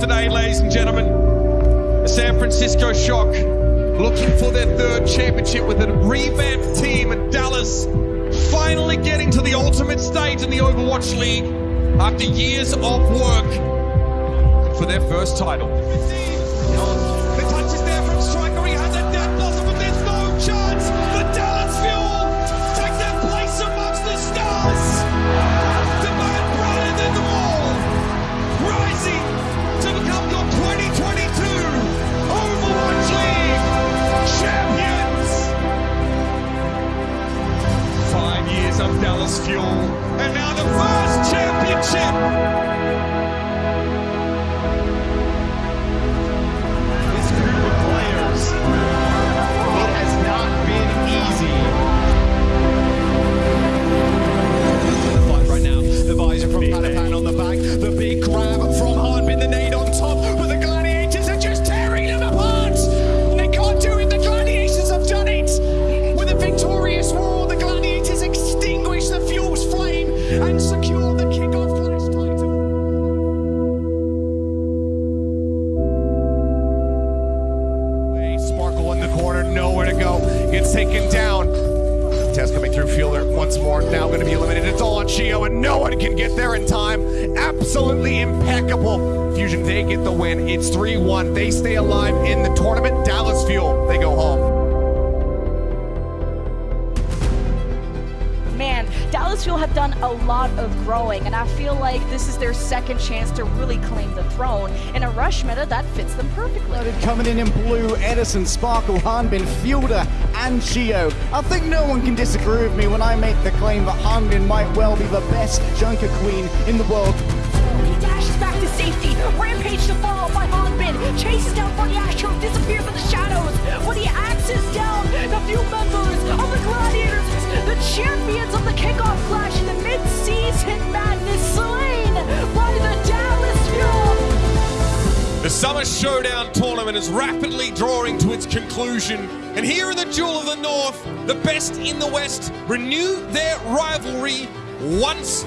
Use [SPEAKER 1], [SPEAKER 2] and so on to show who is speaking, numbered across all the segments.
[SPEAKER 1] today, ladies and gentlemen. The San Francisco Shock looking for their third championship with a revamped team, and Dallas finally getting to the ultimate stage in the Overwatch League after years of work for their first title. Fuel, and now the first championship.
[SPEAKER 2] Go. Taken down. Test coming through Fielder once more. Now going to be eliminated. It's all on Chiyo, and no one can get there in time. Absolutely impeccable. Fusion, they get the win. It's 3 1. They stay alive in the tournament. Dallas Fuel, they go home.
[SPEAKER 3] Man, Dallas Fuel have done a lot of growing, and I feel like this is their second chance to really claim the throne. In a rush meta, that fits them perfectly.
[SPEAKER 4] Coming in in blue, Edison, Sparkle, Hanbin, Fielder, and Gio. I think no one can disagree with me when I make the claim that Hanbin might well be the best Junker Queen in the world.
[SPEAKER 3] He dashes back to safety. Rampage to fall by Hanbin. Chases down Funny Astro, disappears in the shadows. When he axes down the few members of the Gladiators, the champions of the kickoff clash in the mid-season madness, slain by the Fuel.
[SPEAKER 1] The Summer Showdown tournament is rapidly drawing to its conclusion. And here in the Jewel of the North, the best in the West renew their rivalry once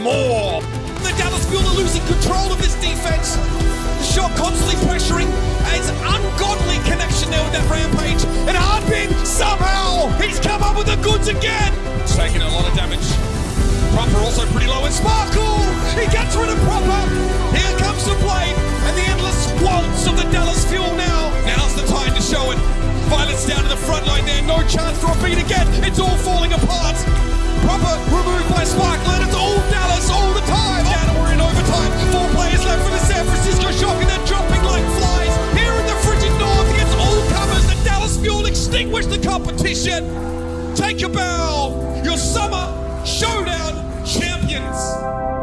[SPEAKER 1] more. The Dallas Fuel are losing control of this defense. The Shock constantly pressuring. It's an ungodly connection there with that rampage. And Hardbin, somehow, he's come up with the goods again. Taking a lot of damage. Proper also pretty low and Sparkle! He gets rid of Proper! Here comes the blade waltz of the Dallas Fuel now! Now's the time to show it! Violence down to the front line there, no chance for a beat again! It's all falling apart! Proper removed by Sparkle it's all Dallas all the time! And we're in overtime! Four players left for the San Francisco Shock and they're dropping like flies! Here in the frigid north against all comers, the Dallas Fuel extinguish the competition! Take your bow! Your summer showdown champions!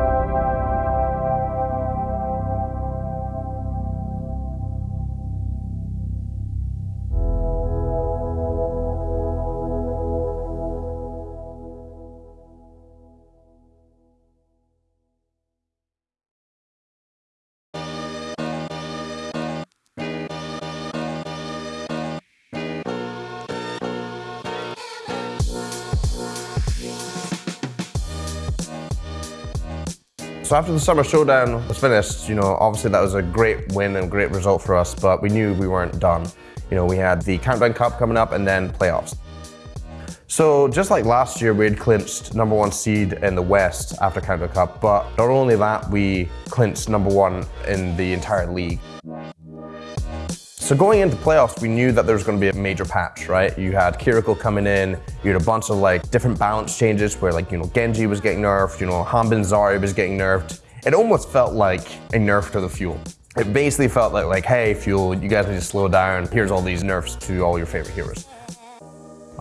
[SPEAKER 5] So after the summer showdown was finished, you know, obviously that was a great win and great result for us, but we knew we weren't done. You know, we had the Countdown Cup coming up and then playoffs. So just like last year, we had clinched number one seed in the West after Countdown Cup, but not only that, we clinched number one in the entire league. So going into playoffs, we knew that there was going to be a major patch, right? You had Kiriko coming in, you had a bunch of like different balance changes where like, you know, Genji was getting nerfed, you know, Hanbin Zari was getting nerfed. It almost felt like a nerf to the Fuel. It basically felt like, like, hey, Fuel, you guys need to slow down. Here's all these nerfs to all your favorite heroes.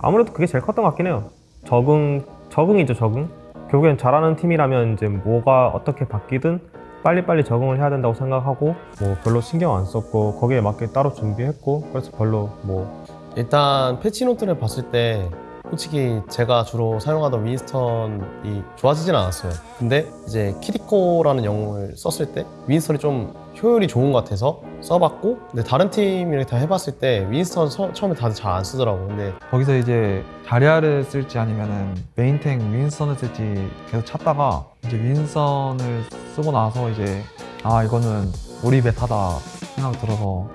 [SPEAKER 6] 아무래도 그게 제일 컸던 것 같긴 해요. 적응, 적응이죠, 적응. 결국엔 잘하는 팀이라면 이제 뭐가 어떻게 바뀌든 빨리빨리 적응을 해야 된다고 생각하고 뭐 별로 신경 안 썼고 거기에 맞게 따로 준비했고 그래서 별로 뭐
[SPEAKER 7] 일단 패치노트를 봤을 때 솔직히 제가 주로 사용하던 윈스턴이 좋아지진 않았어요. 근데 이제 키리코라는 영웅을 썼을 때 윈스턴이 좀 효율이 좋은 것 같아서 써봤고 근데 다른 팀이랑 다 해봤을 때 윈스턴 처, 처음에 다들 잘 안 쓰더라고. 근데
[SPEAKER 8] 거기서 이제 다리아를 쓸지 아니면은 메인탱 윈선을 쓸지 계속 찾다가 이제 윈선을 쓰고 나서 이제 아 이거는 우리 메타다 생각 들어서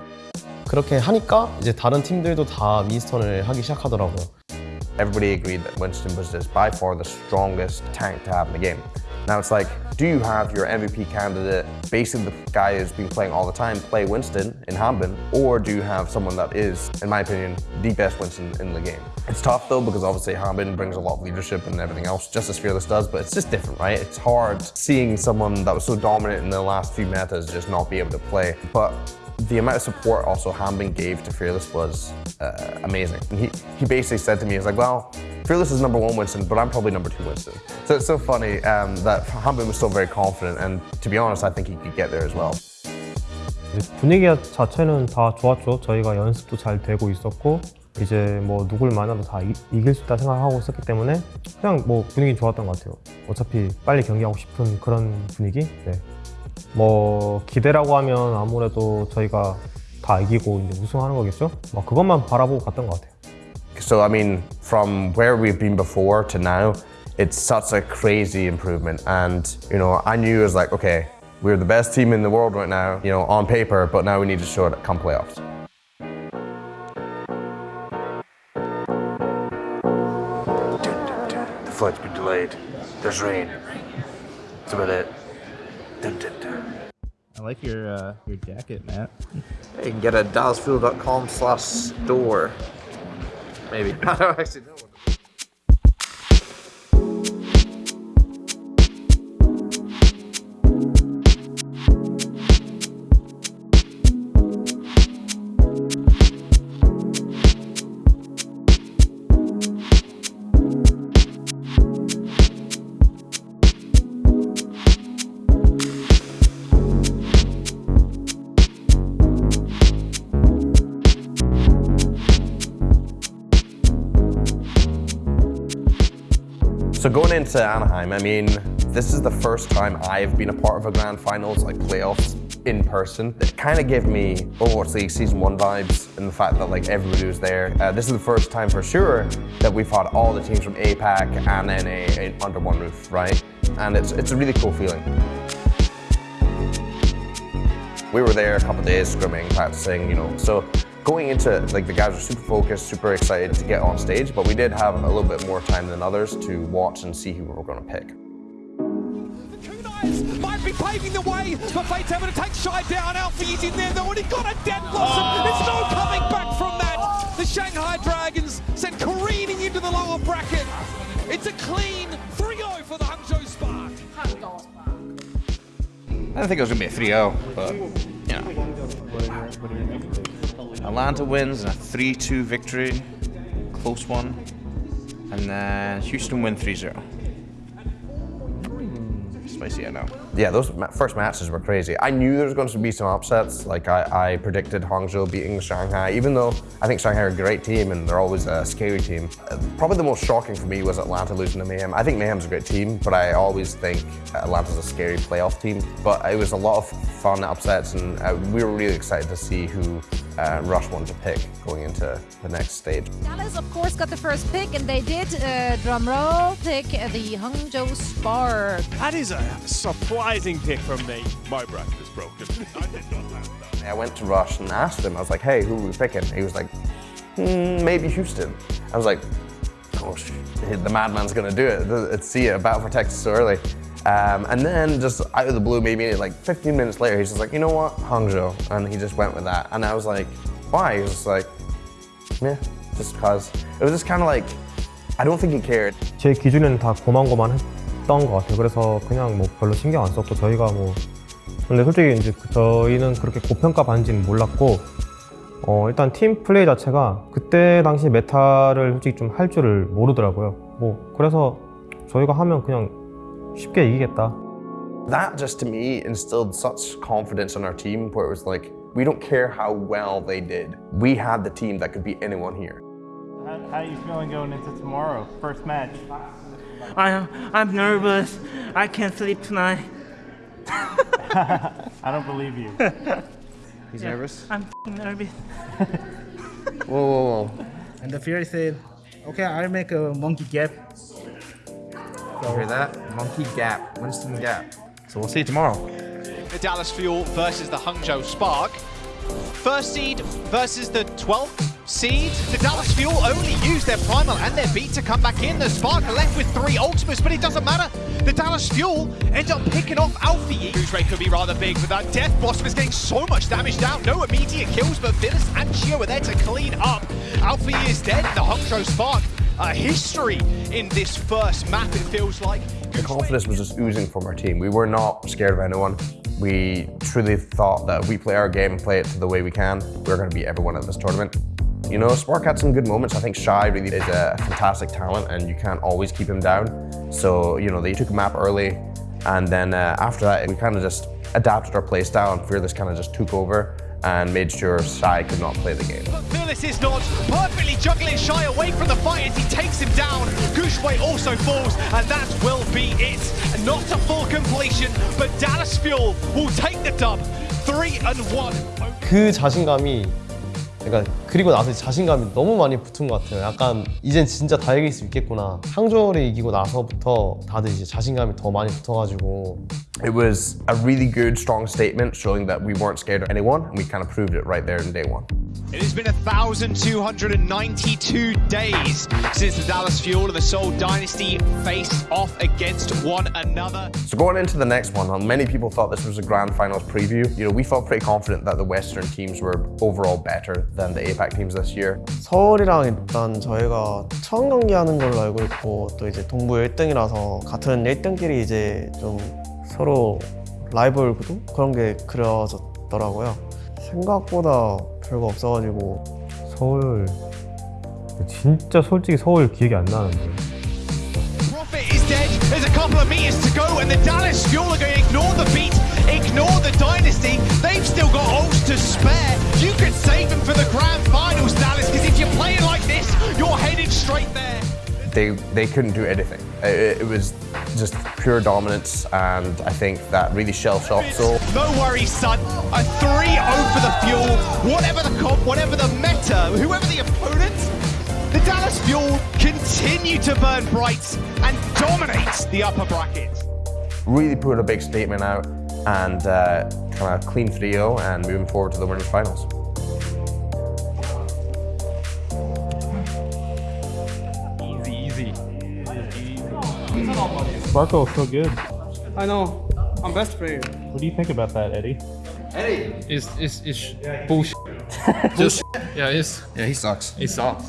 [SPEAKER 7] 그렇게 하니까 이제 다른 팀들도 다 윈스턴을 하기 시작하더라고요.
[SPEAKER 5] Everybody agreed that Winston was just by far the strongest tank to have in the game. Now it's like, do you have your MVP candidate, basically the guy who's been playing all the time, play Winston in Hanbin, or do you have someone that is, in my opinion, the best Winston in the game? It's tough though because obviously Hanbin brings a lot of leadership and everything else, just as Fearless does, but it's just different, right? It's hard seeing someone that was so dominant in the last few metas just not be able to play. But the amount of support also Hanbin gave to Fearless was uh, amazing. And he, he basically said to me, he's like, well, Fearless is number one Winston, but I'm probably number two Winston. So it's so funny um, that Hambin was still very confident, and to be honest, I think he could get there as well.
[SPEAKER 6] 분위기 자체는 다 좋았죠. 저희가 연습도 잘 되고 있었고 이제 뭐 누굴 만나도 다 이, 이길 수 있다 생각하고 있었기 때문에 그냥 뭐 분위기 좋았던 것 같아요. 어차피 빨리 경기하고 싶은 그런 분위기. 네. 뭐 기대라고 하면 아무래도 저희가 다 이기고 이제 우승하는 거겠죠. 뭐 그것만 바라보고 갔던 것 같아요.
[SPEAKER 5] So, I mean, from where we've been before to now, it's such a crazy improvement. And, you know, I knew it was like, okay, we're the best team in the world right now, you know, on paper, but now we need to show it come playoffs.
[SPEAKER 9] The flight's been delayed. There's rain. That's about it. Dun, dun, dun.
[SPEAKER 10] I like your uh, your jacket, Matt.
[SPEAKER 9] You can get at dallasfuel.com slash store. Maybe. I don't actually know.
[SPEAKER 5] Into Anaheim, I mean, this is the first time I've been a part of a grand finals, like playoffs in person. It kind of gave me Overwatch League season one vibes and the fact that like everybody was there. Uh, this is the first time for sure that we've had all the teams from APAC and NA under one roof, right? And it's, it's a really cool feeling. We were there a couple days scrimming, practicing, you know. So going into it, like the guys were super focused, super excited to get on stage, but we did have a little bit more time than others to watch and see who we were going to pick.
[SPEAKER 1] The Kunais might be paving the way for Fate Seven to take Shy down. Alfie is in there though, and he got a dead blossom. There's no coming back from that. The Shanghai Dragons sent careening into the lower bracket. It's a clean 3-0 for the Hangzhou Spark.
[SPEAKER 9] I didn't think it was going to be a 3 0, but, you know. Atlanta wins in a 3 2 victory, close one. And then Houston win 3 0. Uh, spicy, I know.
[SPEAKER 5] Yeah, those first matches were crazy. I knew there was going to be some upsets. Like I, I predicted Hangzhou beating Shanghai, even though I think Shanghai are a great team and they're always a scary team. Uh, Probably the most shocking for me was Atlanta losing to Mayhem. I think Mayhem's a great team, but I always think Atlanta's a scary playoff team. But it was a lot of fun upsets, and uh, we were really excited to see who uh, Rush wanted to pick going into the next stage.
[SPEAKER 11] Dallas, of course, got the first pick, and they did, uh, drum roll, pick the Hangzhou Spark.
[SPEAKER 12] That is a surprising pick from me. My bracket is broken. I did not have that.
[SPEAKER 5] I went to Rush and asked him, I was like, hey, who are we picking? He was like, hmm, maybe Houston. I was like, oh, sh- the madman's gonna do it. Let's see it, Battle for Texas so early. Um, and then just out of the blue, maybe like 15 minutes later, he's just like, you know what, Hangzhou. And he just went with that. And I was like, why? He was just like, yeah, just cause. It was just kind of like, I don't think he cared.
[SPEAKER 6] 제 기준에는 다 고만고만했 던 것 같아요. 그래서 그냥 뭐 별로 신경 안 썼고 저희가 뭐 근데 솔직히 이제 그- 저희는 그렇게 고평가 받는지는 몰랐고 어 일단 팀 플레이 자체가 그때 당시 메타를 솔직히 좀 할 줄을 모르더라고요. 뭐 그래서 저희가 하면 그냥 쉽게 이기겠다.
[SPEAKER 5] That just to me instilled such confidence in our team where it was like, we don't care how well they did. We had the team that could beat anyone here.
[SPEAKER 10] How, how are you feeling going into tomorrow? First match.
[SPEAKER 13] I'm I'm nervous. I can't sleep tonight.
[SPEAKER 10] I don't believe you.
[SPEAKER 9] He's nervous.
[SPEAKER 13] I'm f***ing nervous.
[SPEAKER 5] Whoa, whoa, whoa.
[SPEAKER 10] And the Fury said, "Okay, I'll make a monkey gap."
[SPEAKER 9] You hear that? Monkey Gap. Winston Gap. So we'll see you tomorrow.
[SPEAKER 12] The
[SPEAKER 2] Dallas Fuel versus the Hangzhou Spark. First seed versus the 12th seed. The Dallas Fuel only used their Primal and their Beat to come back in. The Spark left with three Ultimates, but it doesn't matter. The Dallas Fuel end up picking off Alfie. Whose rate could be rather big, but that Death Blossom is getting so much damage down. No immediate kills, but Phyllis and Chiyo are there to clean up. Alfie is dead. The Hangzhou Spark, a history in this first map, it feels like.
[SPEAKER 5] The confidence was just oozing from our team. We were not scared of anyone. We truly thought that if we play our game and play it to the way we can, we're going to beat everyone at this tournament. You know, Spark had some good moments. I think Shy really is a fantastic talent and you can't always keep him down. So, you know, they took a map early and then uh, after that, we kind of just adapted our play style and Fearless kind of just took over and made sure Shy could not play the game.
[SPEAKER 2] But Phyllis is not perfectly juggling Shy away from the fight as he takes him down. Gushway also falls, and that will be it. Not a full completion, but Dallas Fuel will take the dub. Three and one.
[SPEAKER 7] 그 자신감이 그러니까 그리고 나서 자신감이 너무 많이 붙은 것 같아요. 약간 이젠 진짜 다 이길 수 있겠구나. 항저우를 이기고 나서부터 다들 이제 자신감이 더 많이 붙어가지고
[SPEAKER 5] It was a really good, strong statement showing that we weren't scared of anyone, and we kind of proved it right there in day one.
[SPEAKER 2] It has been 1,292 days since the Dallas Fuel and the Seoul Dynasty faced off against one another.
[SPEAKER 5] So going into the next one, many people thought this was a grand finals preview. You know, we felt pretty confident that the Western teams were overall better than the APAC teams this year.
[SPEAKER 7] 서울이랑 일단 저희가 처음 경기하는 걸로 알고 있고 또 이제 동부 1등이라서 같은 1등끼리 이제 좀 서로 라이벌 구도 그런 게 그려졌더라고요. 생각보다 별거 없어가지고
[SPEAKER 6] 서울 진짜 솔직히 서울 기억이 안 나는데
[SPEAKER 2] Profit is dead. There's a couple of meters to go, and the Dallas Fuel are going to ignore the beat, ignore the dynasty. They've still got ults to spare. You could save them for the grand finals, Dallas, because if you're playing like this, you're headed straight there.
[SPEAKER 5] They they couldn't do anything. It, it was just pure dominance, and I think that really shell shocked Seoul.
[SPEAKER 2] No worries, son. A 3-0 for the Fuel. Whatever the comp, whatever the meta, whoever the opponent, the Dallas Fuel continue to burn bright and dominate the upper bracket.
[SPEAKER 5] Really put a big statement out, and uh, kind of clean 3-0 and moving forward to the winners finals.
[SPEAKER 12] Easy, easy.
[SPEAKER 6] Sparko so good.
[SPEAKER 10] I know. I'm best for you.
[SPEAKER 6] What do you think about that, Eddie?
[SPEAKER 14] Eddie is is is bullshit. Just yeah, it's
[SPEAKER 15] Yeah, he sucks.
[SPEAKER 14] he sucks.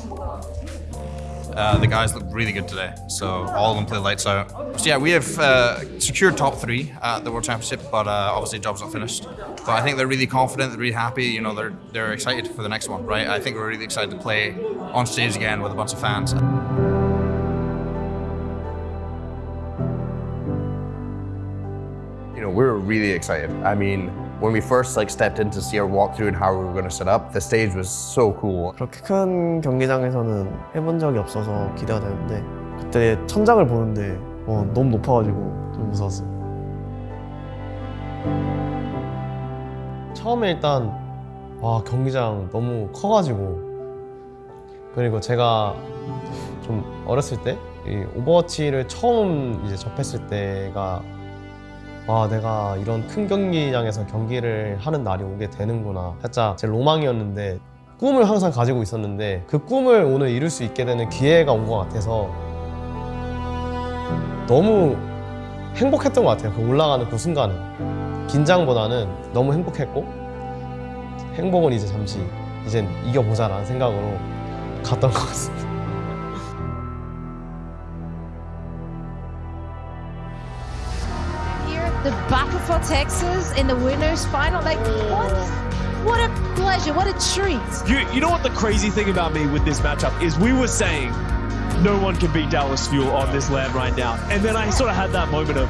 [SPEAKER 15] Uh, the guys look really good today, so all of them play lights out. So yeah, we have uh, secured top three at the World Championship, but uh, obviously job's not finished. But I think they're really confident, they're really happy. You know, they're they're excited for the next one, right? I think we're really excited to play on stage again with a bunch of fans.
[SPEAKER 5] You know, we're really excited. I mean, when we first like stepped in to see our walkthrough and how we were going to set up, the stage was so cool.
[SPEAKER 7] 그렇게 큰 경기장에서는 해본 적이 없어서 기대가 되는데 그때 천장을 보는데 어, 너무 높아가지고 좀 무서웠어요. 처음에 일단 와 경기장 너무 커가지고 그리고 제가 좀 어렸을 때이 오버워치를 처음 이제 접했을 때가 와 내가 이런 큰 경기장에서 경기를 하는 날이 오게 되는구나. 살짝 제 로망이었는데 꿈을 항상 가지고 있었는데 그 꿈을 오늘 이룰 수 있게 되는 기회가 온 것 같아서 너무 행복했던 것 같아요. 그 올라가는 그 순간은. 긴장보다는 너무 행복했고 행복은 이제 잠시 이젠 이겨보자 라는 생각으로 갔던 것 같습니다
[SPEAKER 11] for Texas in the winners final. Like, what? What a pleasure! What a treat!
[SPEAKER 12] You, you know what the crazy thing about me with this matchup is we were saying no one can beat Dallas Fuel on this land right now. And then I sort of had that moment of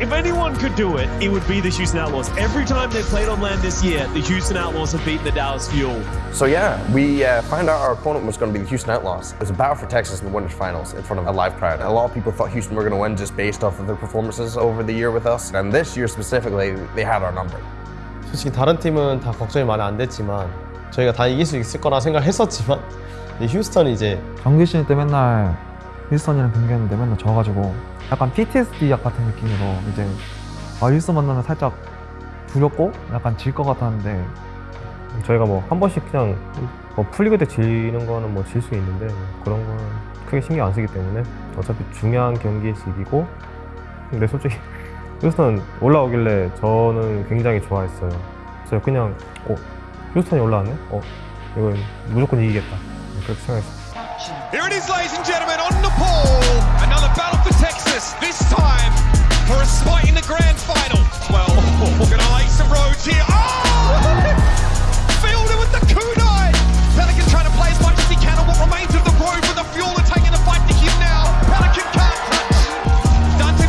[SPEAKER 12] if anyone could do it, it would be the Houston Outlaws. Every time they played on land this year, the Houston Outlaws have beaten the Dallas Fuel.
[SPEAKER 5] So yeah, we uh, found out our opponent was going to be the Houston Outlaws. It was a battle for Texas in the winners finals in front of a live crowd. A lot of people thought Houston were going to win just based off of their performances over the year with us. And this year specifically, they had our number.
[SPEAKER 7] 솔직히 다른 팀은 다 걱정이 많이 안 됐지만 저희가 다 이길 수 있을 거라 생각했었지만 이 휴스턴이 이제
[SPEAKER 8] 정규 시즌 때 맨날 힐스턴이랑 경기했는데 맨날 져가지고 약간 PTSD 약 같은 느낌으로 이제 아 힐스턴 만나면 살짝 두렵고 약간 질 것 같았는데
[SPEAKER 6] 저희가 뭐 한 번씩 그냥 뭐 풀리그 때 지는 거는 뭐 질 수 있는데 뭐 그런 건 크게 신경 안 쓰기 때문에 어차피 중요한 경기에서 이기고 근데 솔직히 휴스턴 올라오길래 저는 굉장히 좋아했어요. 그래서 그냥 어 휴스턴이 올라왔네? 어 이건 무조건 이기겠다 그렇게 생각했어요.
[SPEAKER 1] Here it is, ladies and gentlemen, on the pole. Another battle for Texas, this time for a spot in the grand final. Well, we're going to lay some roads here. Oh! Fielder with the kunai. Trying to play as much as he can on what remains of the road, the taking the fight to him now. Can't touch.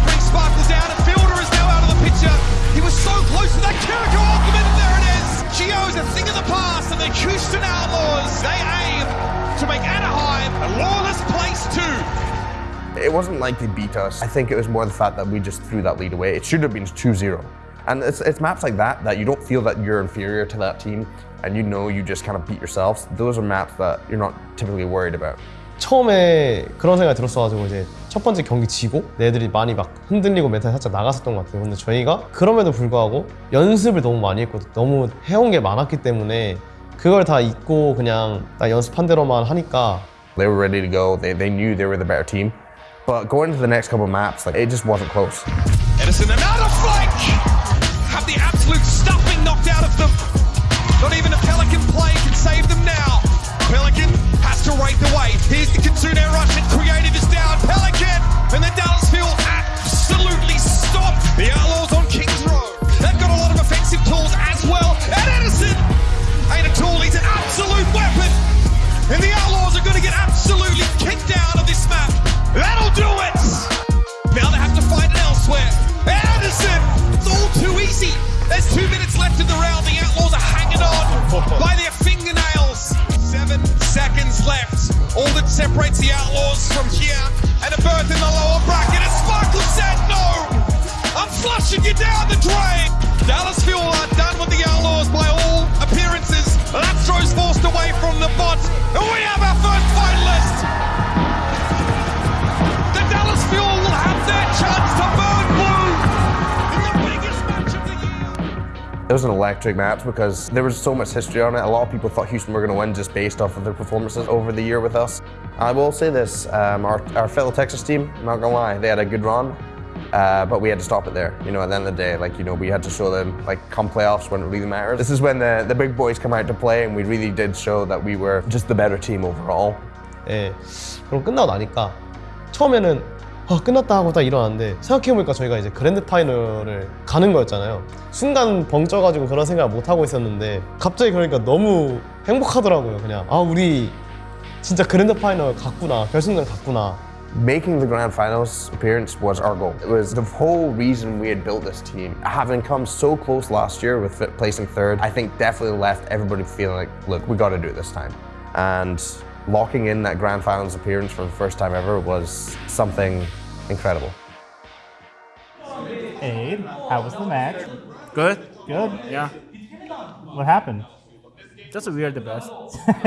[SPEAKER 1] Brings and Fielder is now out of the picture. He was so close to that there it is a thing of the past, and the Houston Outlaws, they
[SPEAKER 5] It wasn't like they beat us. I think it was more the fact that we just threw that lead away. It should have been 2-0. And it's, it's maps like that that you don't feel that you're inferior to that team and you know you just kind of beat yourselves. Those are maps that you're not typically worried about.
[SPEAKER 7] 처음에 그런 생각이 들었어가지고 이제 첫 번째 경기 지고 애들이 많이 막 흔들리고 멘탈이 살짝 나갔었던 것 같아요. 근데 저희가 그럼에도 불구하고 연습을 너무 많이 했고 너무 해온 게 많았기 때문에 그걸 다 잊고 그냥 딱 연습한 대로만 하니까
[SPEAKER 5] They were ready to go. They, they knew they were the better team. But going to the next couple of maps, like it just wasn't close.
[SPEAKER 1] Edison, and another flank! Have the absolute stuffing knocked out of them. Not even a Pelican play can save them now. an
[SPEAKER 5] electric match because there was so much history on it. A lot of people thought Houston were going to win just based off of their performances over the year with us. I will say this, um, our, our fellow Texas team, not gonna lie, they had a good run, uh, but we had to stop it there. You know, at the end of the day, like, you know, we had to show them, like, come playoffs when it really matters. This is when the, the big boys come out to play and we really did show that we were just the better team overall.
[SPEAKER 7] 예, 그럼 끝나고 나니까 처음에는 아, 끝났다 하고 딱 일어났는데 생각해보니까 저희가 이제 그랜드 파이널을 가는 거였잖아요. 순간 벙 쪄가지고 그런 생각을 못 하고 있었는데 갑자기 그러니까 너무 행복하더라고요. 그냥 아 우리 진짜 그랜드 파이널 갔구나, 결승전 갔구나.
[SPEAKER 5] Making the grand finals appearance was our goal. It was the whole reason we had built this team. Having come so close last year with it placing third, I think definitely left everybody feeling like, look, we got to do it this time. And locking in that grand finals appearance for the first time ever was something incredible.
[SPEAKER 16] Abe, how was the match?
[SPEAKER 13] Good.
[SPEAKER 16] Good.
[SPEAKER 13] Yeah.
[SPEAKER 16] What happened?
[SPEAKER 13] Just we are the best.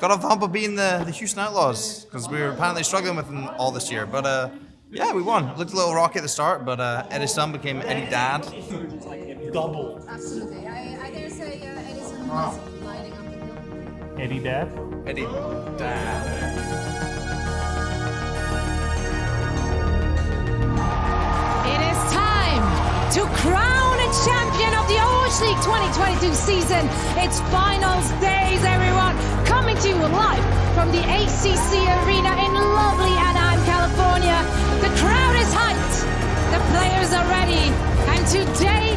[SPEAKER 15] Got a the hump of being the, the Houston Outlaws because we were apparently struggling with them all this year. But uh, yeah, we won. Looked a little rocky at the start, but uh, Eddie's son became Eddie Dad.
[SPEAKER 16] Double.
[SPEAKER 11] Absolutely. I, I dare say uh, Edison was lining up the hill.
[SPEAKER 16] Eddie Dad?
[SPEAKER 15] Eddie Dad.
[SPEAKER 11] It is time to crown a champion of the OH League 2022 season. It's finals days, everyone. Coming to you live from the ACC Arena in lovely Anaheim, California. The crowd is hyped. The players are ready. And today,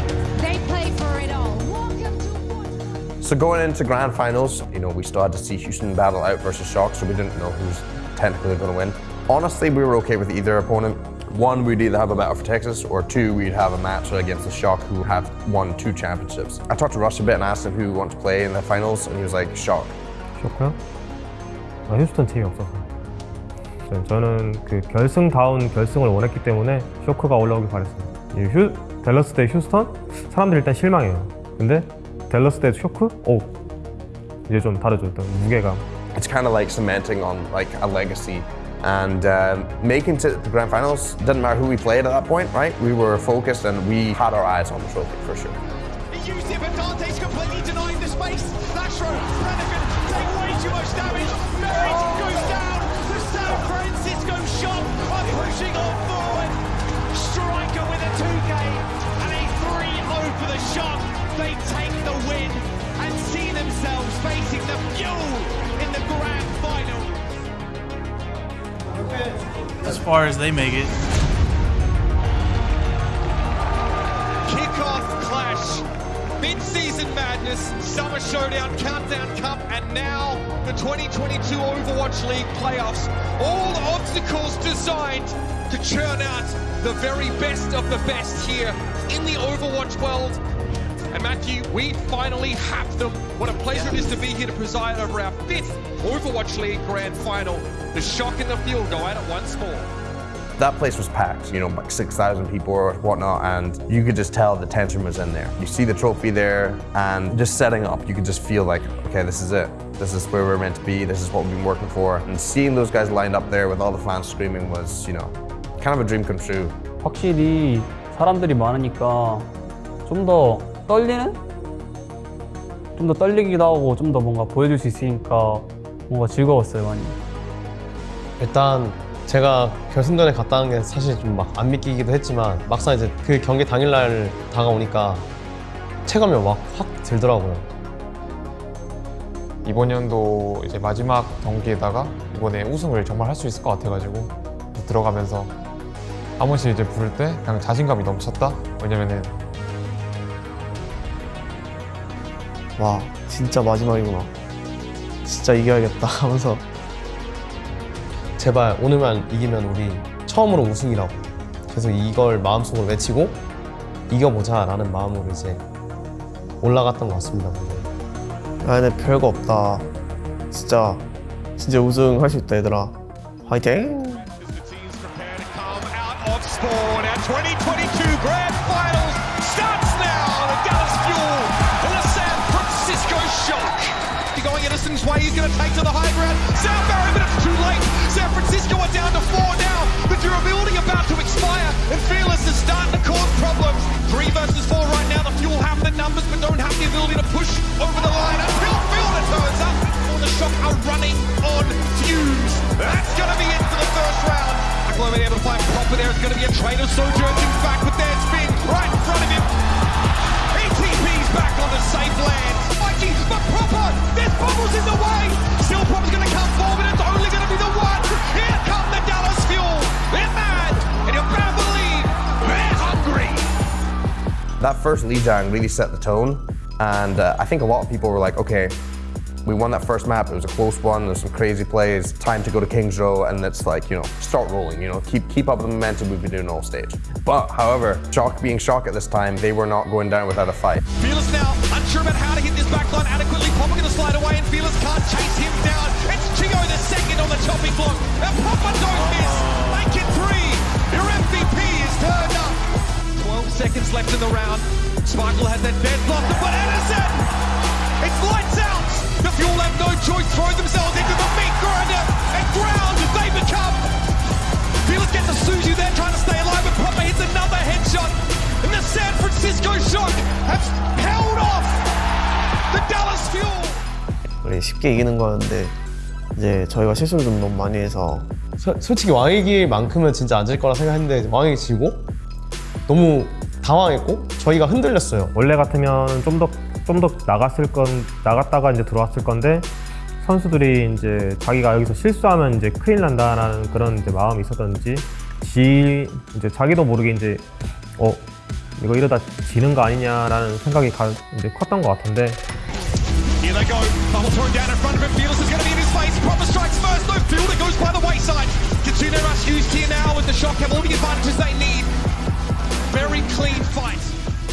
[SPEAKER 5] So going into grand finals, you know, we still had to see Houston battle out versus Shock, so we didn't know who's technically going to win. Honestly, we were okay with either opponent. One, we'd either have a battle for Texas, or two, we'd have a match against the Shock, who have won two championships. I talked to Rush a bit and asked him who wanted to play in the finals, and he was like, Shock.
[SPEAKER 6] 쇼크요? 아, 휴스턴 팀이 없어서. 저- 저는 그 결승다운 결승을 원했기 때문에 쇼크가 올라오길 바랬어요. 이 휴, 댈러스 대 휴스턴? 사람들이 일단 실망해요. 근데 쇼크? 오 이제 좀 다르죠 무게감
[SPEAKER 5] It's kind of like cementing on like a legacy and um, making to the grand finals didn't matter who we played at that point, right? We were focused and we had our eyes on the trophy for sure.
[SPEAKER 2] Completely denying the space. Take way too much damage. Goes down. The San Francisco Shock are pushing on forward. Striker with a 2K and a 3-0 for the Shock. They take the win and see themselves facing the Fuel in the grand final.
[SPEAKER 13] As far as they make it.
[SPEAKER 1] Kickoff clash. Mid-season madness, summer showdown, countdown cup, and now the 2022 Overwatch League playoffs. All obstacles designed to churn out the very best of the best here in the Overwatch world. And Matthew, we finally have them. What a pleasure it is to be here to preside over our fifth Overwatch League Grand Final. The shock and the fuel go at it once more.
[SPEAKER 5] That place was packed, you know, like 6,000 people or whatnot, and you could just tell the tension was in there. You see the trophy there, and just setting up, you could just feel like, okay, this is it. This is where we're meant to be, this is what we've been working for. And seeing those guys lined up there with all the fans screaming was, you know, kind of a dream come true.
[SPEAKER 17] 확실히 사람들이 많으니까 좀 더 떨리는? 좀 더 떨리기도 하고 좀 더 뭔가 보여줄 수 있으니까 뭔가 즐거웠어요 많이.
[SPEAKER 7] 일단 제가 결승전에 갔다는 게 사실 좀 막 안 믿기기도 했지만 막상 이제 그 경기 당일날 다가오니까 체감이 막 확 들더라고요.
[SPEAKER 8] 이번 연도 이제 마지막 경기에다가 이번에 우승을 정말 할 수 있을 것 같아가지고 들어가면서 아무시 이제 부를 때 그냥 자신감이 넘쳤다. 왜냐면은
[SPEAKER 18] 와 진짜 마지막이구나. 진짜 이겨야겠다 하면서.
[SPEAKER 7] 제발 오늘만 이기면 우리 처음으로 우승이라고. 그래서 이걸 마음속으로 외치고 이겨보자 라는 마음으로 이제 올라갔던 것 같습니다
[SPEAKER 18] 아 근데 별거 없다. 진짜 진짜 우승할 수 있다 얘들아. 화이팅
[SPEAKER 2] Shock.
[SPEAKER 1] Going Edison's way, he's going to take to the high ground. Sound barrier, but it's too late. San Francisco are down to four now. But the durability about to expire, and Fearless is starting to cause problems. Three versus four right now. The Fuel have the numbers, but don't have the ability to push over the line. Until Fielder turns up, or the Shock are running on fumes. That's going to be it for the first round. Glover able to find proper there. It's going to be a trader sojourning back with their spin right in front of him. ATP's back on the safe land. But proper, there's bubbles in the way. Still proper's going to come forward. It's only going to be the one. Here come the Dallas Fuel. They're mad, and you better believe they're hungry.
[SPEAKER 5] That first Lijiang really set the tone, and uh, I think a lot of people were like, okay, we won that first map, it was a close one, there's some crazy plays, time to go to King's Row, and it's like, you know, start rolling, you know, keep keep up the momentum we've been doing all stage. But, however, Shock being Shock at this time, they were not going down without a fight.
[SPEAKER 1] Fearless now, unsure about how to hit this backline adequately. Popper going to slide away, and Fearless can't chase him down. It's Chigo the second on the chopping block, and Popper don't miss. Make it three. Your MVP is turned up. 12 seconds left in the round. Sparkle has that dead block, but Edison!
[SPEAKER 18] 우리 쉽게 이기는 거였는데 이제 저희가 실수를 좀 너무 많이 해서
[SPEAKER 7] 서, 솔직히 왕이길 만큼은 진짜 안 질 거라 생각했는데 왕이 지고 너무 당황했고 저희가 흔들렸어요.
[SPEAKER 6] 원래 같으면 좀 더 좀 더 나갔을 건 나갔다가 이제 들어왔을 건데 선수들이 이제 자기가 여기서 실수하면 이제 큰일 난다라는 그런 이제 마음이 있었던지 지 이제 자기도 모르게 이제 어 이거 이러다 지는 거 아니냐라는 생각이 가, 이제 컸던 것 같은데
[SPEAKER 1] Here they go. Bubble thrown down in front of him. Fearless is going to be in his face. Proper strikes first. No fielder goes by the wayside. Kitsune Rush used here now with the shock. Have all the advantages they need. Very clean fight.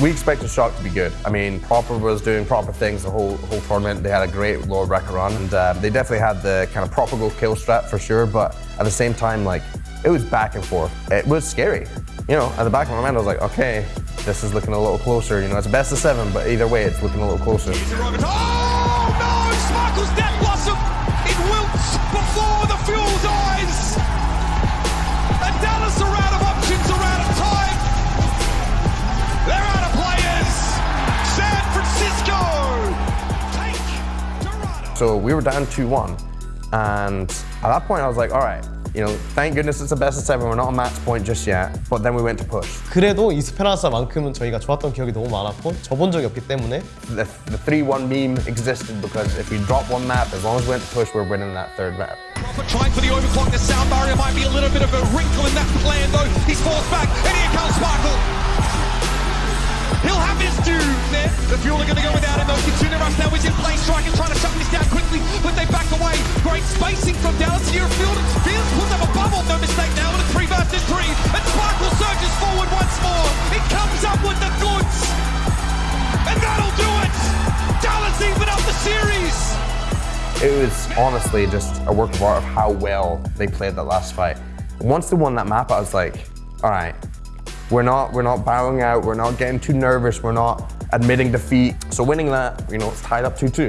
[SPEAKER 5] We expected Shock to be good. I mean, Proper was doing proper things the whole whole tournament. They had a great Lord Wrecker run, and uh, they definitely had the kind of proper go kill strat for sure. But at the same time, like it was back and forth. It was scary. You know, at the back of my mind, I was like, okay, this is looking a little closer. You know, it's best of seven, but either way, it's looking a little closer. So we were down 2-1. And at that point I was like, all right, you know, thank goodness it's a best of seven. We're not a match point just yet. But then we went to push.
[SPEAKER 7] 그래도 이스페란사만큼은 저희가 좋았던 기억이 너무 많았고 져본 적이 없기 때문에
[SPEAKER 5] The, the 3-1 meme existed because if we drop one map, as long as we went to push, we're winning that third map.
[SPEAKER 1] But trying for the overclock, the sound barrier might be a little bit of a wrinkle in that plan though. He's forced back, and here comes Sparkle. He'll have his due there. The Fuel are going to go without him though. Kitsune Rush now is in place. Strikers trying to shut this down quickly, but they back away. Great spacing from Dallas here. Field Fields puts up a bubble, no mistake now, with a 3 versus 3. And Sparkle surges forward once more. He comes up with the goods. And that'll do it. Dallas even up the series.
[SPEAKER 5] It was honestly just a work of art of how well they played that last fight. Once they won that map, I was like, all right, we're not we're not bowing out, we're not getting too nervous, we're not admitting defeat. So winning that, you know, it's tied up 2-2.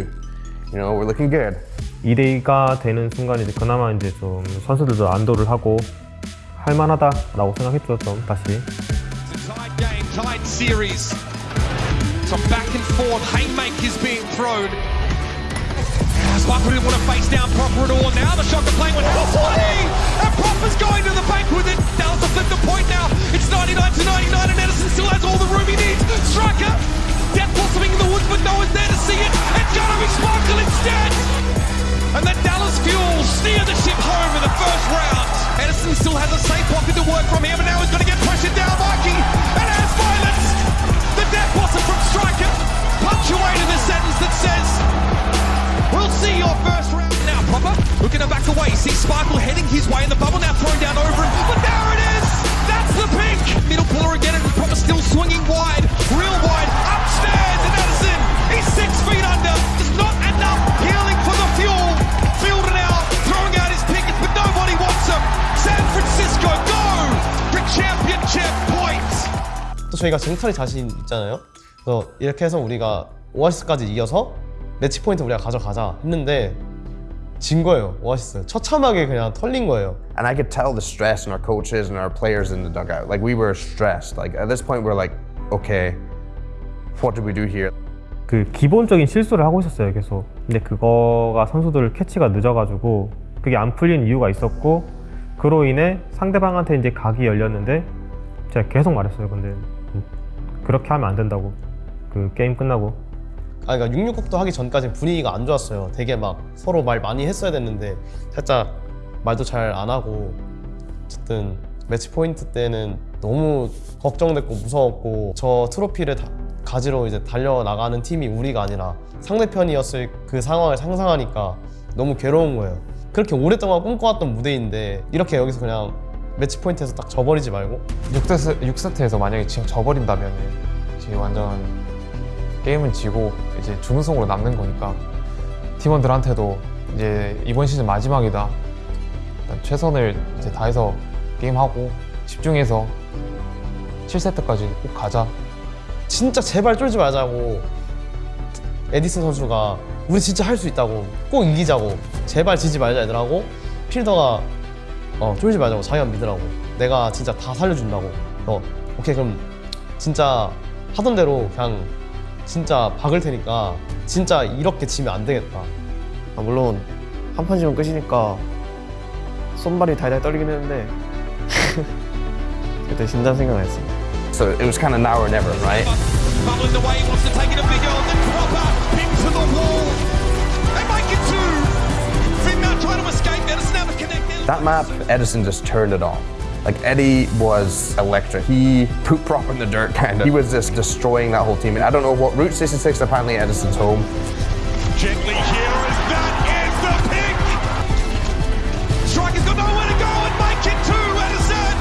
[SPEAKER 5] You know, we're looking good.
[SPEAKER 6] 2대2가 되는 순간 이제 그나마 이제 좀 선수들도 안도를 하고 할만하다라고 생각했죠 좀 다시.
[SPEAKER 1] Tied game, tied series. So back and forth, haymakers being thrown. Sparkle didn't want to face down Proper at all. Now the shot playing with oh, 20! And Proper's going to the flip the point now. It's 99 to 99 and Edison still has all the room he needs. Striker, death blossoming in the woods, but no one's there to see it. It's gonna be Sparkle instead! And then Dallas Fuel steer the ship home in the first round. Edison still has a safe pocket to work from here, but now he's to get pressured down. Mikey and has violence. The death blossom from Striker punctuated the sentence that says, We'll see your first round now. Proper looking to back away. See Sparkle heading his way in the bubble now, thrown down over him. But there it is. That's the pink. Middle pillar again, and Proper still swinging wide, real wide, upstairs. And Edison, he's six feet under. Just not enough healing for the fuel. Fielding out, throwing out his pickets, but nobody wants him. San Francisco go to championship points.
[SPEAKER 7] 또 저희가 쟁탈이 자신 있잖아요. 그래서 이렇게 해서 우리가 오아시스까지 이겨서 매치 포인트 우리가 가져가자 했는데 진 거예요 오아시스 처참하게 그냥 털린 거예요
[SPEAKER 5] And I could tell the stress in our coaches and our players in the dugout. Like we were stressed. Like at this point, we're like, okay, what did we do here?
[SPEAKER 6] 그 기본적인 실수를 하고 있었어요 계속. 근데 그거가 선수들 캐치가 늦어가지고 그게 안 풀린 이유가 있었고 그로 인해 상대방한테 이제 각이 열렸는데 제가 계속 말했어요. 근데 음, 그렇게 하면 안 된다고. 그 게임 끝나고
[SPEAKER 7] 아 그러니까 66국도 하기 전까지 분위기가 안 좋았어요. 되게 막 서로 말 많이 했어야 됐는데 살짝 말도 잘 안 하고 어쨌든 매치 포인트 때는 너무 걱정됐고 무서웠고 저 트로피를 다- 가지러 이제 달려나가는 팀이 우리가 아니라 상대편이었을 그 상황을 상상하니까 너무 괴로운 거예요. 그렇게 오랫동안 꿈꿔왔던 무대인데 이렇게 여기서 그냥 매치 포인트에서 딱 져버리지 말고.
[SPEAKER 8] 6세트, 6세트에서 만약에 지금 져버린다면 지금 완전 게임은 지고 이제 준우승으로 남는 거니까 팀원들한테도 이제 이번 시즌 마지막이다. 일단 최선을 이제 다해서 게임하고 집중해서 7세트까지 꼭 가자.
[SPEAKER 7] 진짜 제발 쫄지 말자고. 에디슨 선수가 우리 진짜 할 수 있다고 꼭 이기자고. 제발 지지 말자 얘들하고. 필더가 어 쫄지 말자고. 자기가 믿으라고. 내가 진짜 다 살려준다고. 어 오케이 그럼 진짜 하던 대로 그냥 진짜 박을 테니까 진짜 이렇게 지면 안 되겠다
[SPEAKER 18] 아, 물론 한 판 지면 끝이니까 손발이 달달 떨리긴 했는데 그때 진단 생각 안 했어.
[SPEAKER 5] So it was kind of now or never, right?
[SPEAKER 1] Bubbling away, wants to take it a big old and proper into the wall. They make it two. Finn now trying to escape. Edison never connected.
[SPEAKER 5] That map, Edison just turned it on. Like Eddie was electric. He put prop in the dirt, kind of. He was just destroying that whole team. And I don't know what Route 66 apparently Edison's home.
[SPEAKER 1] Gently here as that is the pick. Striker's got nowhere to go and make it two. Edison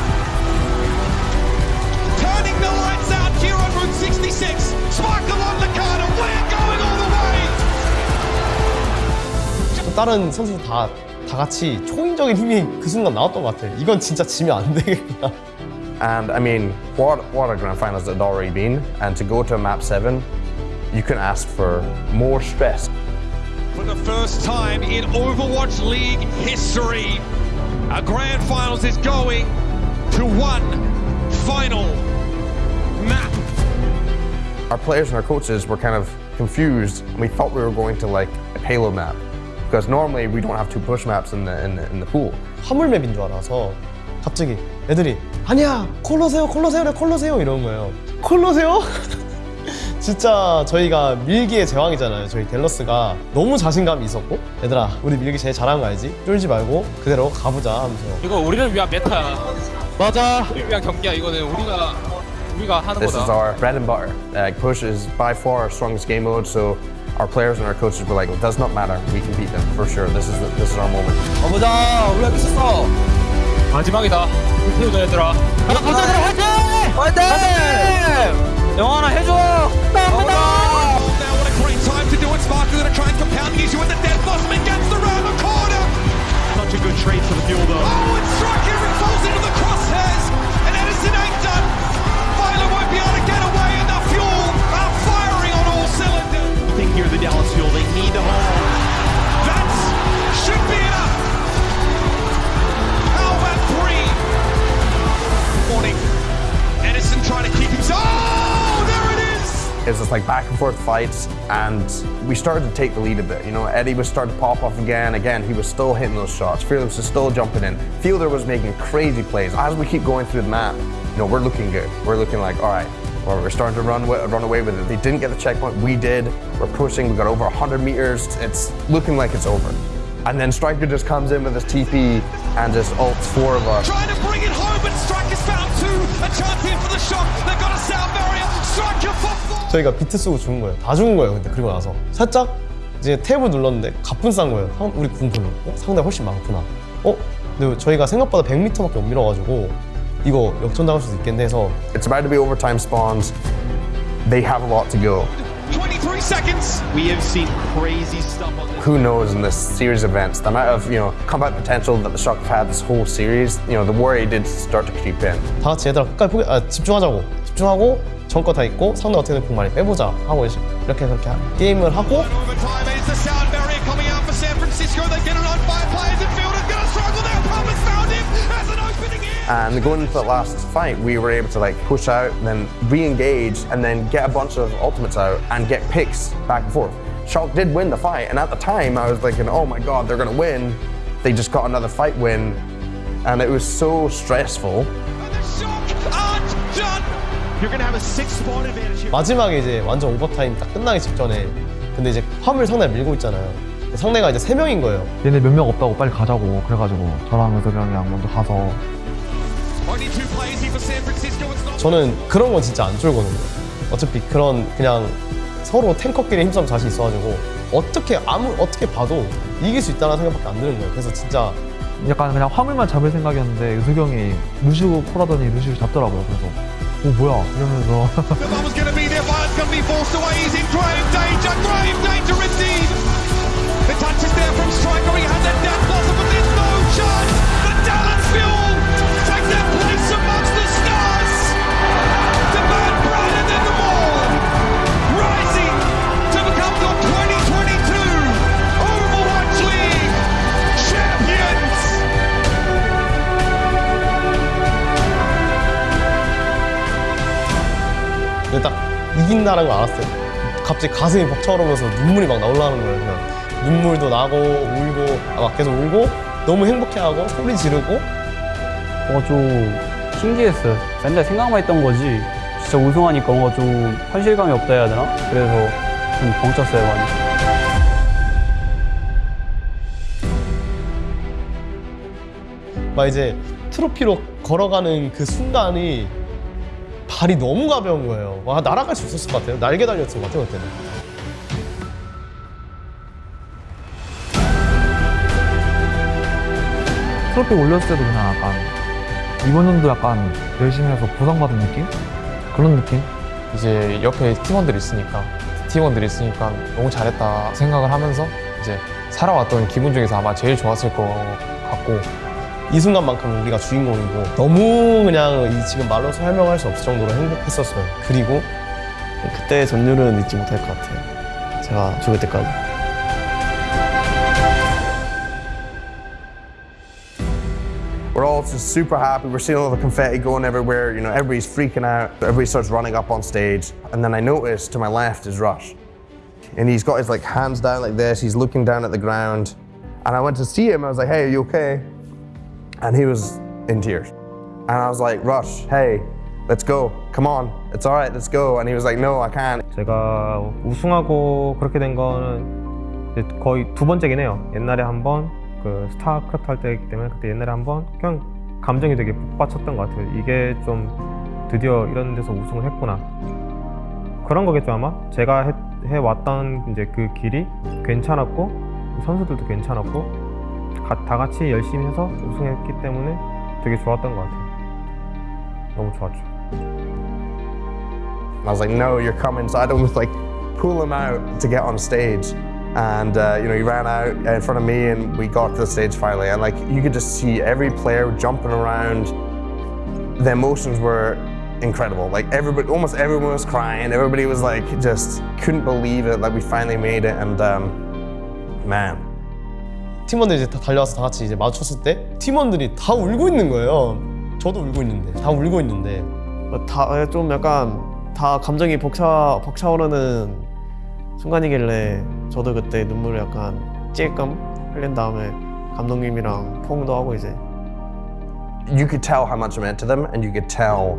[SPEAKER 1] turning the lights out here on Route 66. Sparkle on Nakata. We're going all the way.
[SPEAKER 7] 또 다른 선수 다, 다 같이 초인적인 힘이 그 순간 나왔던 것 같아 이건 진짜 지면 안 되겠구나
[SPEAKER 5] And I mean, what, what a grand finals it had already been. And to go to map seven, you can ask for more stress.
[SPEAKER 1] For the first time in Overwatch League history, a grand finals is going to one final map.
[SPEAKER 5] Our players and our coaches were kind of confused. And we thought we were going to like a Halo map. Because normally we don't have two push maps in the in the, in the pool.
[SPEAKER 7] 화물맵인 줄 알아서 갑자기 애들이 아니야 콜로세오 콜로세오래 콜로세오 이러는 거예요 콜로세오? 진짜 저희가 밀기의 제왕이잖아요 저희 델러스가 너무 자신감이 있었고 얘들아 우리 밀기 제일 잘하는 거 알지? 쫄지 말고 그대로 가보자 하면서
[SPEAKER 14] 이거 우리를 위한 메타야.
[SPEAKER 7] 맞아.
[SPEAKER 14] 우리를 위한 경기야. 이거는 우리가 우리가 하는
[SPEAKER 5] This is
[SPEAKER 14] 거다.
[SPEAKER 5] our bread and butter. Like push is by far our strongest game mode, so our players and our coaches were like, it does not matter, we can beat them for sure. This is the, this is our moment.
[SPEAKER 14] 가보자. 우리가 있었어. 마지막이다. 불태우자 얘들아. 가자 가자 얘들아 화이팅! 화이팅! 영환아 해줘. 나옵니다.
[SPEAKER 1] Now what a great time to do it. Sparker going to try and compound the issue with the death Bosman gets the round the corner.
[SPEAKER 12] Such a good trade for the fuel though.
[SPEAKER 1] Oh, and Striker falls into the crosshairs. The
[SPEAKER 12] Dallas fuel, they need to hold.
[SPEAKER 1] That should be enough. How about three? Morning. Edison trying to keep himself. Oh, there it is.
[SPEAKER 5] It was just like back and forth fights, and we started to take the lead a bit. You know, Eddie was starting to pop off again. Again, he was still hitting those shots. Fearless was still jumping in. Fielder was making crazy plays. As we keep going through the map, you know, we're looking good. We're looking like, all right, well, we're starting to run, wi- run away with it. They didn't get the checkpoint. We did. We're pushing. We got over 100 meters. It's looking like it's over. And then Striker just comes in with his TP and just ults four of us.
[SPEAKER 1] Trying to bring it home, but Striker's found two. A champion for the shot. They've got a sound barrier. Striker for four.
[SPEAKER 7] 저희가 비트 쓰고 죽은 거예요 다 죽은 거예요 근데 그리고 나서 살짝 이제 탭을 눌렀는데 가뿐 싼 거예요 상- 우리 군분을 어? 상대 훨씬 많구나 어? 근데 저희가 생각보다 100m밖에 못 밀어가지고 이거 역전당할 수도 있겠네 해서
[SPEAKER 5] It's about to be overtime spawns. They have a lot to go.
[SPEAKER 1] 23 seconds.
[SPEAKER 12] We have seen crazy stuff on this.
[SPEAKER 5] who knows in this series of events, the amount of you know combat potential that the Shock have had this whole series, you know, the worry did start to creep in.
[SPEAKER 7] 다 같이 얘들아 끝까지 포기, 아, 집중하자고 집중하고 전거 다 있고 상대 어떻게든 공 많이 빼보자 하고 이제 이렇게 그렇게 하- 게임을 하고
[SPEAKER 1] Overtime is the sound barrier coming out for San Francisco. They get it on five players in field. It's going to struggle now. Palmer's found him. Has an opening here.
[SPEAKER 5] and going into the last fight, we were able to like push out, then re-engage, and then get a bunch of ultimates out and get picks back and forth. Shock did win the fight, and at the time I was thinking, oh my god, they're gonna win. They just got another fight win, and it was so stressful.
[SPEAKER 1] Shock and
[SPEAKER 12] John, you're gonna have a six-point advantage here.
[SPEAKER 7] 마지막에 이제 완전 오버타임 딱 끝나기 직전에 근데 이제 화물 상대를 밀고 있잖아요 상대가 이제 세 명인 거예요
[SPEAKER 8] 얘네 몇 명 없다고 빨리 가자고 그래가지고 저랑 의석이랑 먼저 가서
[SPEAKER 7] 저는 그런 건 진짜 안 쫄거든요. 어차피 그런 그냥 서로 탱커끼리 힘싸움 자신 있어가지고 어떻게 아무 어떻게 봐도 이길 수 있다는 생각밖에 안 드는 거예요. 그래서 진짜
[SPEAKER 8] 약간 그냥 화물만 잡을 생각이었는데 의석이 형이 루시우 콜하더니 루시우 잡더라고요. 그래서 어 뭐야? 이러면서
[SPEAKER 7] 이긴다는 걸 알았어요 갑자기 가슴이 벅차오르면서 눈물이 막 나올라는 거예요 그냥 눈물도 나고 울고 아, 막 계속 울고 너무 행복해하고 소리 지르고
[SPEAKER 17] 뭔가 좀 신기했어요. 맨날 생각만 했던 거지. 진짜 우승하니까 뭔가 좀 현실감이 없다 해야 되나? 그래서 좀 벙쪘어요, 많이.
[SPEAKER 7] 막 이제 트로피로 걸어가는 그 순간이 발이 너무 가벼운 거예요. 와 날아갈 수 있었을 것 같아요. 날개 달렸을 것 같아요 그때는.
[SPEAKER 8] 트로피 올렸을 때도 그냥 약간 이번 연도 약간 열심히 해서 보상받은 느낌? 그런 느낌? 이제 옆에 팀원들이 있으니까 팀원들이 있으니까 너무 잘했다 생각을 하면서 이제 살아왔던 기분 중에서 아마 제일 좋았을 것 같고
[SPEAKER 7] 이 순간만큼 우리가 주인공이고 너무 그냥 이 지금 말로 설명할 수 없을 정도로 행복했었어요. 그리고
[SPEAKER 18] 그때의 전율은 잊지 못할 것 같아요. 제가 죽을 때까지.
[SPEAKER 5] We're all just super happy. We're seeing all the confetti going everywhere. You know, everybody's freaking out. Everybody starts running up on stage. And then I notice to my left is Rush. And he's got his like hands down like this. He's looking down at the ground. And I went to see him. I was like, "Hey, are you okay?" And he was in tears. And I was like, "Rush, hey, let's go. Come on. It's all right. Let's go." And he was like, "No, I can't."
[SPEAKER 6] 제가 우승하고 그렇게 된 거는 거의 두 번째긴 해요. 옛날에 한번 그 스타크래프트 할 때이기 때문에 그때 옛날에 한번 그냥 감정이 되게 북받쳤던 것 같아요. 이게 좀 드디어 이런 데서 우승을 했구나. 그런 거겠죠 아마. 제가 해, 해왔던 이제 그 길이 괜찮았고 선수들도 괜찮았고 가- 다 같이 열심히 해서 우승했기 때문에 되게 좋았던 것 같아요. 너무 좋았죠.
[SPEAKER 5] And I was like, no, you're coming. So I'd almost like pull him out to get on stage. And, uh, you know, he ran out in front of me and we got to the stage finally. And like, you could just see every player jumping around. The emotions were incredible. Like everybody, almost everyone was crying. Everybody was like, just couldn't believe it. Like we finally made it. And, um, man,
[SPEAKER 7] 팀원들이 이제 다 달려와서 다 같이 이제 마주쳤을 때 팀원들이 다 울고 있는 거예요. 저도 울고 있는데 다 울고 있는데
[SPEAKER 18] 다 좀 약간 다 감정이 벅차 벅차오르는 순간이길래 저도 그때 눈물을 약간 찔끔 흘린 다음에 감독님이랑 포옹도 하고 이제
[SPEAKER 5] you could tell how much it meant to them and you could tell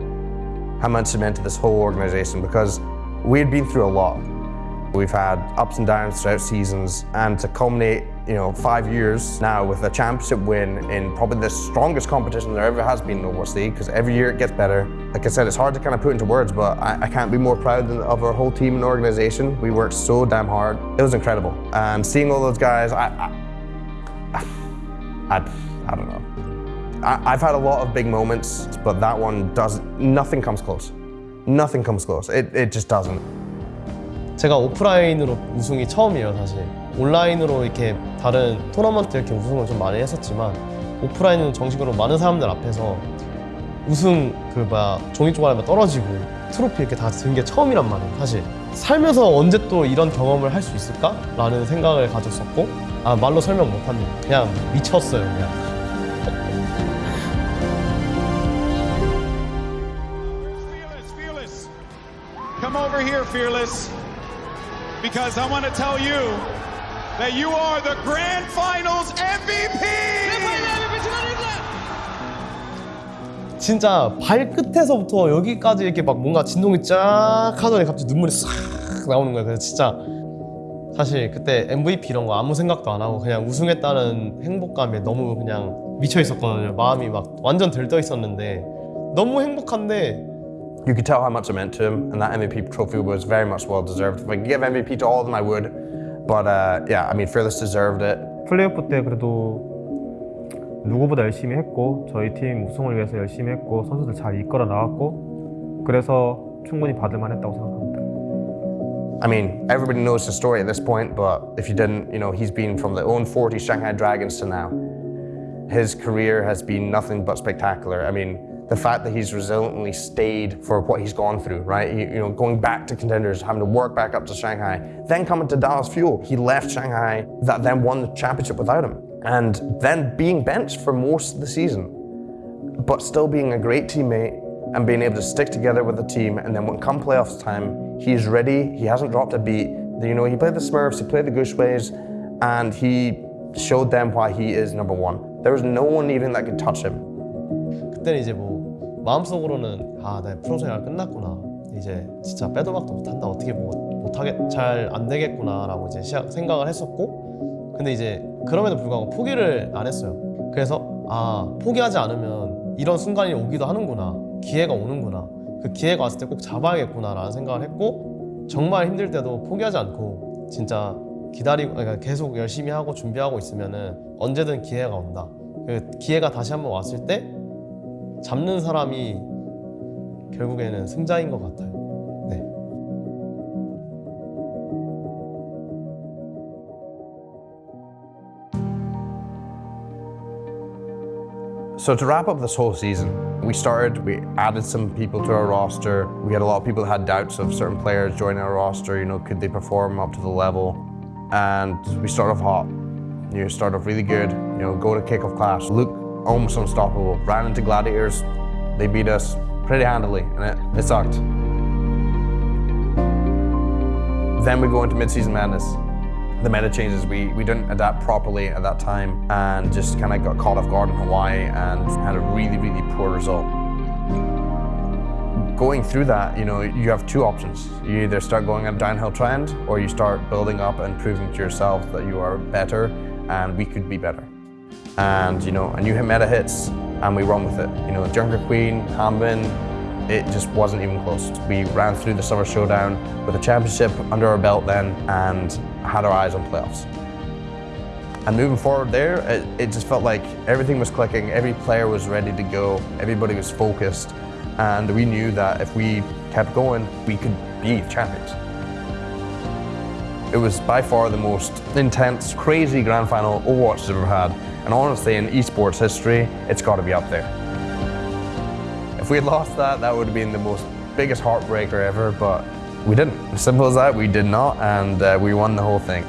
[SPEAKER 5] how much it meant to this whole organization because we had been through a lot. We've had ups and downs throughout seasons and to culminate, you know, five years now with a championship win in probably the strongest competition there ever has been in the League because every year it gets better. Like I said, it's hard to kind of put into words, but I, I can't be more proud than, of our whole team and organization. We worked so damn hard. It was incredible. And seeing all those guys, I, I, I, I don't know. I, I've had a lot of big moments, but that one does nothing comes close. Nothing comes close. It, it just doesn't.
[SPEAKER 7] 제가 오프라인으로 우승이 처음이에요 사실. 온라인으로 이렇게 다른 토너먼트 이렇게 우승을 좀 많이 했었지만 오프라인은 정식으로 많은 사람들 앞에서 우승 그 뭐야 종이 쪼가리만 떨어지고 트로피 이렇게 다 든 게 처음이란 말이에요 사실. 살면서 언제 또 이런 경험을 할 수 있을까? 라는 생각을 가졌었고 아 말로 설명 못합니다. 그냥 미쳤어요 그냥.
[SPEAKER 19] Come over here, Fearless, because I want to tell you that you are the Grand Finals MVP!
[SPEAKER 7] 진짜 발끝에서부터 여기까지 이렇게 막 뭔가 진동이 쫙 하더니 갑자기 눈물이 싹 나오는 거예요. 그래서 진짜 사실 그때 MVP 이런 거 아무 생각도 안 하고 그냥 우승했다는 행복감에 너무 그냥 미쳐 있었거든요. 마음이 막 완전 들떠 있었는데 너무 행복한데
[SPEAKER 5] You could tell how much it meant to him, and that MVP trophy was very much well deserved. If I could give MVP to all of them, I would. But uh, yeah, I mean, Fearless deserved it.
[SPEAKER 6] 플레이오프 때 그래도 누구보다 열심히 했고 저희 팀 우승을 위해서 열심히 했고 선수들 잘 이끌어 나왔고 그래서 충분히 받을 만했다고 생각합니다.
[SPEAKER 5] I mean, everybody knows the story at this point, but if you didn't, you know, he's been from the 040 Shanghai Dragons to now. His career has been nothing but spectacular. I mean, the fact that he's resiliently stayed for what he's gone through, right? You, you know, going back to contenders, having to work back up to Shanghai, then coming to Dallas Fuel. He left Shanghai, that then won the championship without him, and then being benched for most of the season, but still being a great teammate and being able to stick together with the team. And then when come playoffs time, he's ready. He hasn't dropped a beat. You know, he played the Smurfs, he played the Guxues, and he showed them why he is number one. There was no one even that could touch him.
[SPEAKER 7] 그때는 이제 뭐 마음속으로는 아, 내 프로 생활 끝났구나. 이제 진짜 빼도 박도 못한다. 어떻게 뭐 못하게 잘 안 되겠구나라고 이제 시작, 생각을 했었고, 근데 이제 그럼에도 불구하고 포기를 안 했어요. 그래서 아 포기하지 않으면 이런 순간이 오기도 하는구나. 기회가 오는구나. 그 기회가 왔을 때 꼭 잡아야겠구나라는 생각을 했고 정말 힘들 때도 포기하지 않고 진짜 기다리고 그러니까 계속 열심히 하고 준비하고 있으면은 언제든 기회가 온다. 그 기회가 다시 한번 왔을 때 잡는 사람이 결국에는 승자인 것 같아요.
[SPEAKER 5] So to wrap up this whole season, we started, we added some people to our roster. We had a lot of people that had doubts of certain players joining our roster, you know, could they perform up to the level? And we started off hot. You start off really good, you know, go to Kickoff Clash, look almost unstoppable. Ran into Gladiators, they beat us pretty handily, and it, it sucked. Then we go into mid-season madness. the meta changes, we, we didn't adapt properly at that time and just kind of got caught off guard in Hawaii and had a really, really poor result. Going through that, you know, you have two options. You either start going on a downhill trend or you start building up and proving to yourself that you are better and we could be better. And, you know, a new meta hits and we run with it. You know, Junker Queen, Hanbin, it just wasn't even close. We ran through the Summer Showdown with a championship under our belt then and had our eyes on playoffs. And moving forward there, it, it, just felt like everything was clicking, every player was ready to go, everybody was focused, and we knew that if we kept going, we could be champions. It was by far the most intense, crazy grand final Overwatch has ever had, and honestly, in esports history, it's got to be up there. If we had lost that, that would have been the most biggest heartbreaker ever, but we didn't. As simple as that, we did not, and uh, we won the whole thing.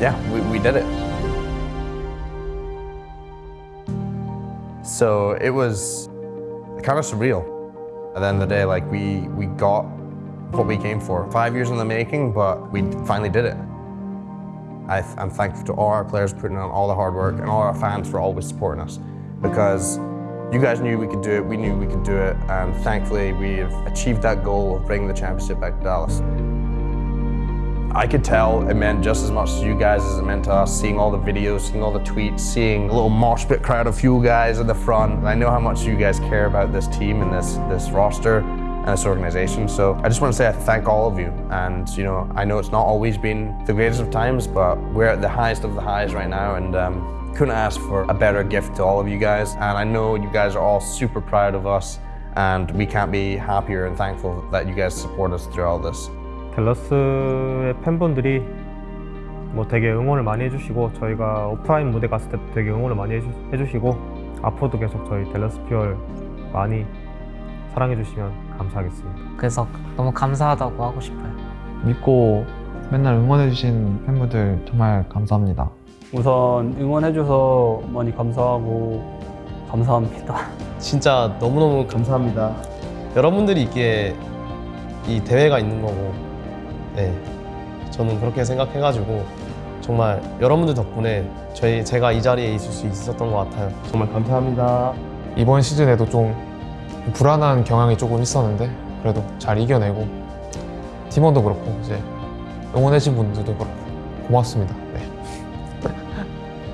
[SPEAKER 5] Yeah, we, we did it. So it was kind of surreal. At the end of the day, like we, we got what we came for. Five years in the making, but we finally did it. I, am thankful to all our players putting in all the hard work and all our fans for always supporting us because you guys knew we could do it, we knew we could do it, and thankfully we've achieved that goal of bringing the championship back to Dallas. I could tell it meant just as much to you guys as it meant to us, seeing all the videos, seeing all the tweets, seeing a little mosh pit crowd of Fuel guys at the front. I know how much you guys care about this team and this, this roster this organization. So I just want to say I thank all of you. And you know, I know it's not always been the greatest of times, but we're at the highest of the highs right now. And um, couldn't ask for a better gift to all of you guys. And I know you guys are all super proud of us and we can't be happier and thankful that you guys support us through all this.
[SPEAKER 6] 델러스의 팬분들이 뭐 되게 응원을 많이 해주시고 저희가 오프라인 무대 갔을 때도 되게 응원을 많이 해주, 해주시고 앞으로도 계속 저희 델러스 퓨얼 많이 사랑해주시면 감사하겠습니다.
[SPEAKER 20] 그래서 너무 감사하다고 하고 싶어요.
[SPEAKER 8] 믿고 맨날 응원해주신 팬분들 정말 감사합니다.
[SPEAKER 17] 우선 응원해줘서 많이 감사하고 감사합니다.
[SPEAKER 7] 진짜 너무너무 감사합니다. 여러분들이 있기에 이 대회가 있는 거고 네 저는 그렇게 생각해가지고 정말 여러분들 덕분에 저희 제가 이 자리에 있을 수 있었던 것 같아요. 정말 감사합니다.
[SPEAKER 8] 이번 시즌에도 좀 불안한 경향이 조금 있었는데 그래도 잘 이겨내고 팀원도 그렇고 이제 응원해주신 분들도 그렇고 고맙습니다. 네.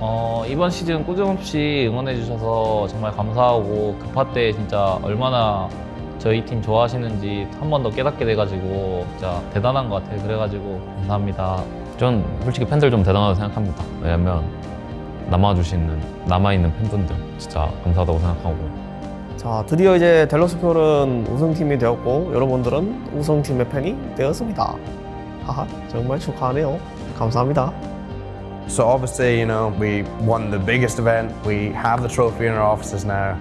[SPEAKER 21] 어, 이번 시즌 꾸준없이 응원해 주셔서 정말 감사하고 급할 때 진짜 얼마나 저희 팀 좋아하시는지 한 번 더 깨닫게 돼가지고 진짜 대단한 것 같아요. 그래가지고 감사합니다.
[SPEAKER 22] 전 솔직히 팬들 좀 대단하다고 생각합니다. 왜냐면 남아주시는 남아있는 팬분들 진짜 감사하다고 생각하고
[SPEAKER 18] 자 드디어 이제 델러스 퓨얼은 우승팀이 되었고 여러분들은 우승팀의 팬이 되었습니다. 하하 정말 축하하네요. 감사합니다.
[SPEAKER 5] So obviously, you know, we won the biggest event. We have the trophy in our offices now.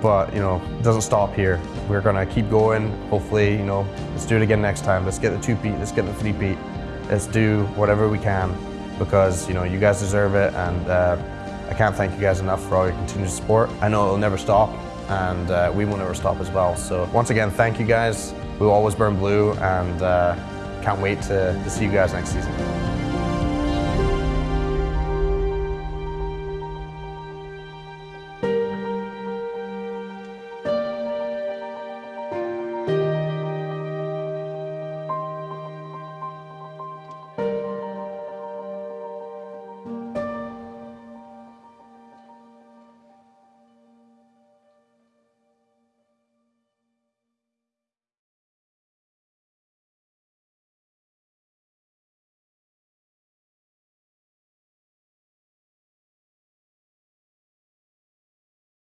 [SPEAKER 5] But, you know, it doesn't stop here. We're going to keep going. Hopefully, you know, let's do it again next time. Let's get the two-peat, let's get the three-peat. Let's do whatever we can because, you know, you guys deserve it. And uh, I can't thank you guys enough for all your continued support. I know it'll never stop and uh, we will never stop as well. So once again, thank you guys. We will always burn blue and uh, can't wait to, to see you guys next season.